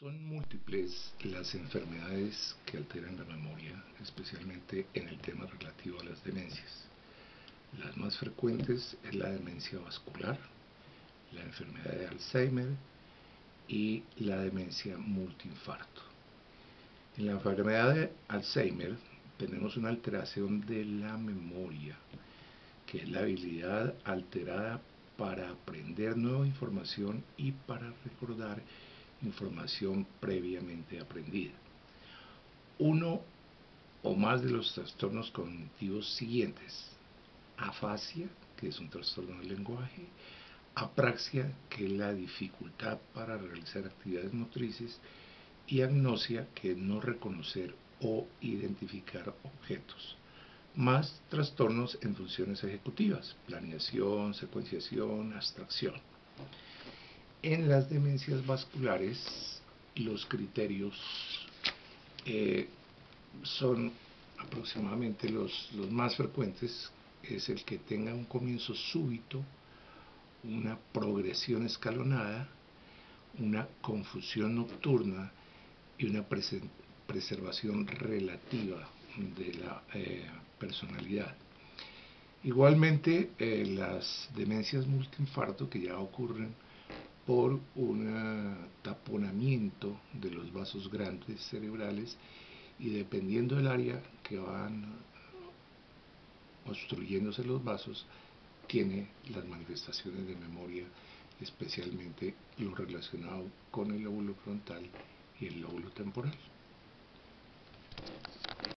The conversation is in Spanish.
Son múltiples las enfermedades que alteran la memoria, especialmente en el tema relativo a las demencias. Las más frecuentes es la demencia vascular, la enfermedad de Alzheimer y la demencia multiinfarto. En la enfermedad de Alzheimer tenemos una alteración de la memoria, que es la habilidad alterada para aprender nueva información y para recordar información previamente aprendida. Uno o más de los trastornos cognitivos siguientes. Afasia, que es un trastorno del lenguaje. Apraxia, que es la dificultad para realizar actividades motrices. Y agnosia, que es no reconocer o identificar objetos. Más trastornos en funciones ejecutivas, planeación, secuenciación, abstracción. En las demencias vasculares, los criterios eh, son aproximadamente los, los más frecuentes, es el que tenga un comienzo súbito, una progresión escalonada, una confusión nocturna y una preservación relativa de la eh, personalidad. Igualmente, eh, las demencias multiinfarto que ya ocurren por un taponamiento de los vasos grandes cerebrales y dependiendo del área que van obstruyéndose los vasos, tiene las manifestaciones de memoria, especialmente lo relacionado con el lóbulo frontal y el lóbulo temporal.